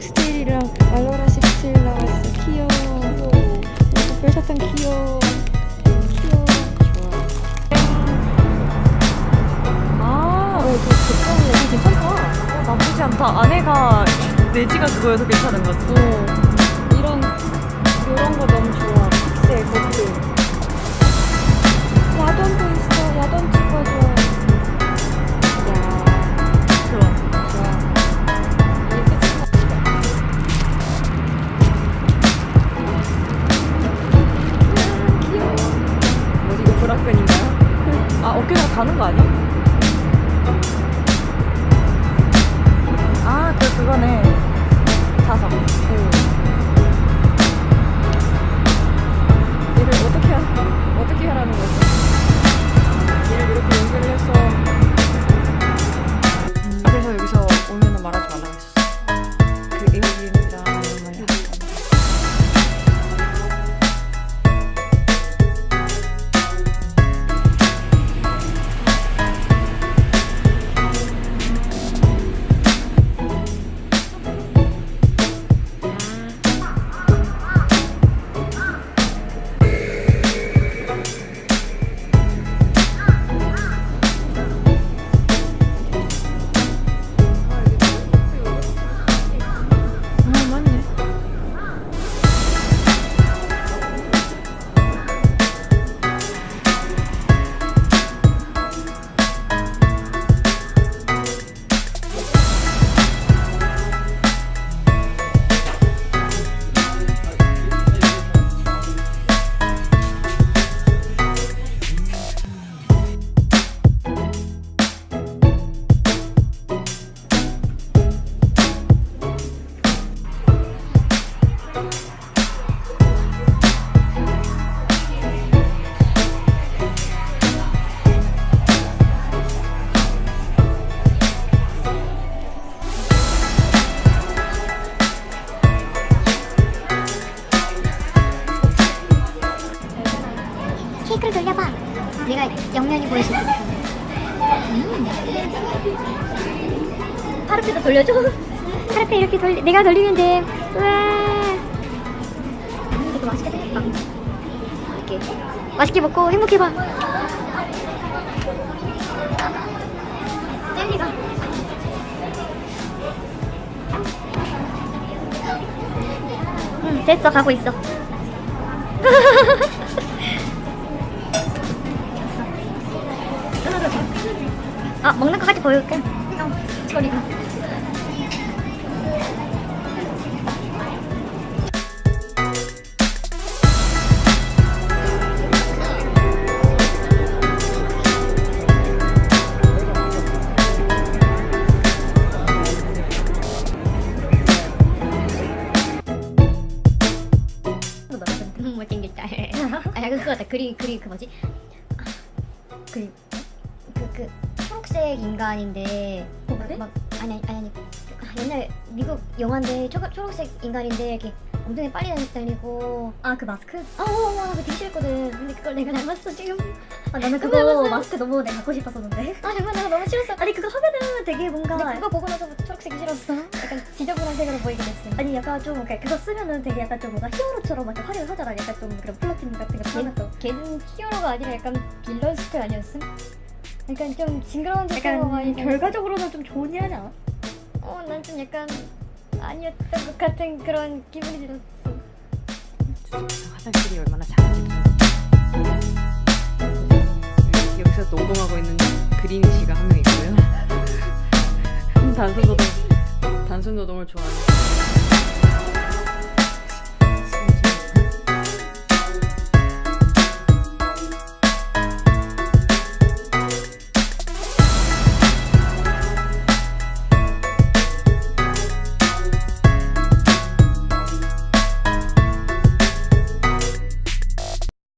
식스테일이랑 알로라 식스테일 나왔어 귀여워. 아. 어, 이거 별사탕 귀여워. 귀여워 좋아. 아 이거 괜찮네 이거 괜찮다. 나쁘지 않다. 아내가 내지가 그거여서 괜찮은 것 같아. 어, 이런 이런 거 너무 좋아. 픽스의 것들 가 가는 거 아니야? 내가 옆면이 보여줄게. 파르페도 돌려줘. 파르페 이렇게 돌, 내가 돌리면 돼. 우와. 음, 이거 맛있게 생겼다. 이렇게 맛있게 먹고 행복해봐. 젤리가. 응, 됐어. 가고 있어. 아 먹는 거까지 보여줄게. 형 저리가 너무 못생겼다. 아 그거다 그리 그리 그 뭐지? 아, 그리 그, 그 초록색 인간인데 뭐래? 막 아니 아니 아니. 아, 옛날 미국 영화인데 초, 초록색 인간인데 이렇게 엉덩이 빨리 다니고. 아 그 마스크? 어어어 그거 되게 싫거든. 근데 그걸 내가 닮았어 지금. 아 나는 그거? 마스크 너무 내가 갖고 싶었었는데. 아 정말 내가 너무 싫었어. 아니 그거 하면은 되게 뭔가 근데 그거 보고 나서부터 초록색이 싫었어. 약간 지저분한 색으로 보이게 됐어. 아니 약간 좀 이렇게 그거 쓰면은 되게 약간 좀 뭔가 히어로처럼 막 화려를 하잖아 약간 좀 그런 플러팅 같은 거 하면서. 걔는 히어로가 아니라 약간 빌런 스타일 아니었음? 약간 좀 징그러운 색으로 많이 약간 결과적으로는 좀 좋은 일 하지 않아? 어 난 좀 약간 아니었던 것 같은 그런 기분이 들었어 화장실이 얼마나 작은지 여기- 여기서 노동하고 있는 그린 씨가 한 명 있고요. 단순 노동 단순 노동을 좋아하는